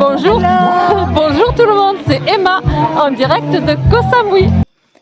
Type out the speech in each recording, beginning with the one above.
Bonjour, bonjour tout le monde, c'est Emma en direct de Koh Samui.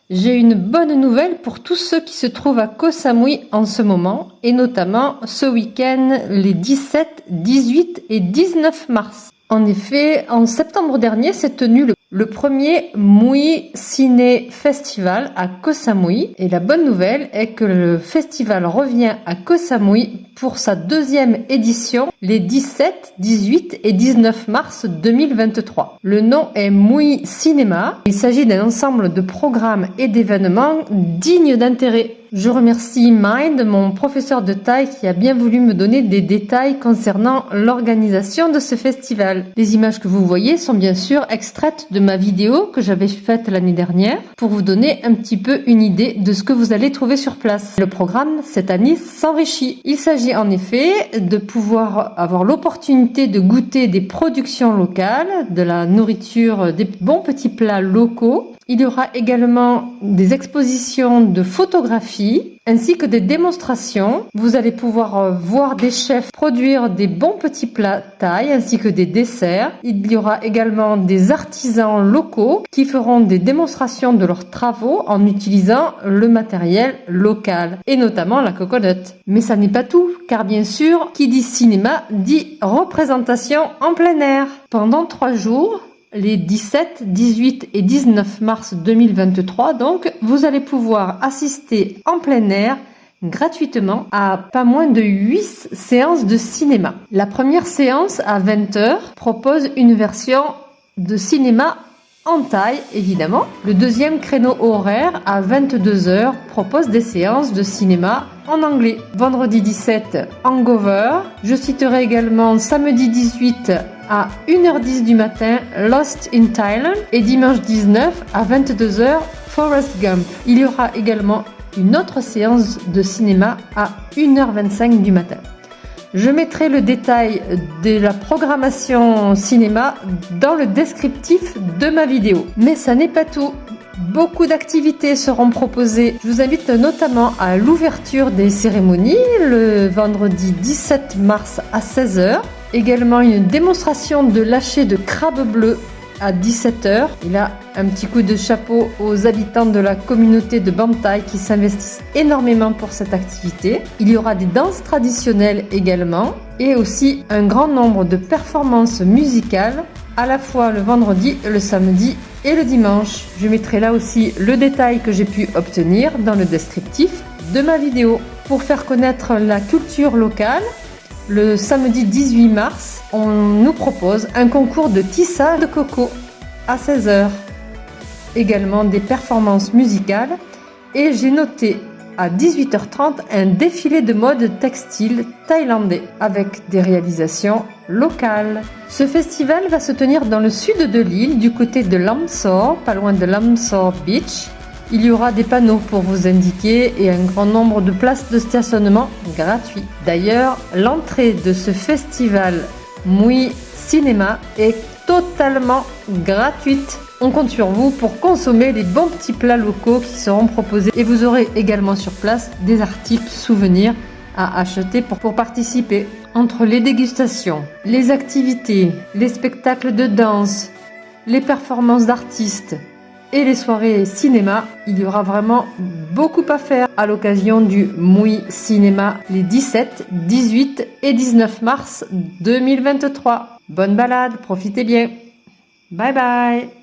J'ai une bonne nouvelle pour tous ceux qui se trouvent à Koh Samui en ce moment et notamment ce week-end les 17, 18 et 19 mars. En effet, en septembre dernier s'est tenu le le premier Mui Ciné Festival à Koh Samui. Et la bonne nouvelle est que le festival revient à Koh Samui pour sa deuxième édition les 17, 18 et 19 mars 2023. Le nom est Mui Cinéma. Il s'agit d'un ensemble de programmes et d'événements dignes d'intérêt je remercie Mind, mon professeur de taille qui a bien voulu me donner des détails concernant l'organisation de ce festival. Les images que vous voyez sont bien sûr extraites de ma vidéo que j'avais faite l'année dernière pour vous donner un petit peu une idée de ce que vous allez trouver sur place. Le programme cette année s'enrichit. Il s'agit en effet de pouvoir avoir l'opportunité de goûter des productions locales, de la nourriture, des bons petits plats locaux il y aura également des expositions de photographie ainsi que des démonstrations. Vous allez pouvoir euh, voir des chefs produire des bons petits plats taille ainsi que des desserts. Il y aura également des artisans locaux qui feront des démonstrations de leurs travaux en utilisant le matériel local et notamment la coconut. Mais ça n'est pas tout car bien sûr qui dit cinéma dit représentation en plein air. Pendant trois jours, les 17, 18 et 19 mars 2023. Donc, vous allez pouvoir assister en plein air gratuitement à pas moins de 8 séances de cinéma. La première séance à 20h propose une version de cinéma en taille évidemment. Le deuxième créneau horaire à 22h propose des séances de cinéma en anglais. Vendredi 17, Hangover. Je citerai également samedi 18 à 1h10 du matin Lost in Thailand et dimanche 19 à 22h Forest Gump. Il y aura également une autre séance de cinéma à 1h25 du matin. Je mettrai le détail de la programmation cinéma dans le descriptif de ma vidéo. Mais ça n'est pas tout. Beaucoup d'activités seront proposées. Je vous invite notamment à l'ouverture des cérémonies le vendredi 17 mars à 16h. Également une démonstration de lâcher de crabe bleu à 17h. Il a un petit coup de chapeau aux habitants de la communauté de Bantai qui s'investissent énormément pour cette activité. Il y aura des danses traditionnelles également et aussi un grand nombre de performances musicales à la fois le vendredi, le samedi et le dimanche. Je mettrai là aussi le détail que j'ai pu obtenir dans le descriptif de ma vidéo. Pour faire connaître la culture locale, le samedi 18 mars, on nous propose un concours de tissage de coco à 16h. Également des performances musicales et j'ai noté à 18h30 un défilé de mode textile thaïlandais avec des réalisations locales. Ce festival va se tenir dans le sud de l'île, du côté de Lamsor, pas loin de Lamsor Beach. Il y aura des panneaux pour vous indiquer et un grand nombre de places de stationnement gratuits. D'ailleurs, l'entrée de ce festival Mui Cinéma est totalement gratuite. On compte sur vous pour consommer les bons petits plats locaux qui seront proposés et vous aurez également sur place des articles souvenirs à acheter pour participer. Entre les dégustations, les activités, les spectacles de danse, les performances d'artistes, et les soirées cinéma, il y aura vraiment beaucoup à faire à l'occasion du Mui Cinéma les 17, 18 et 19 mars 2023. Bonne balade, profitez bien. Bye bye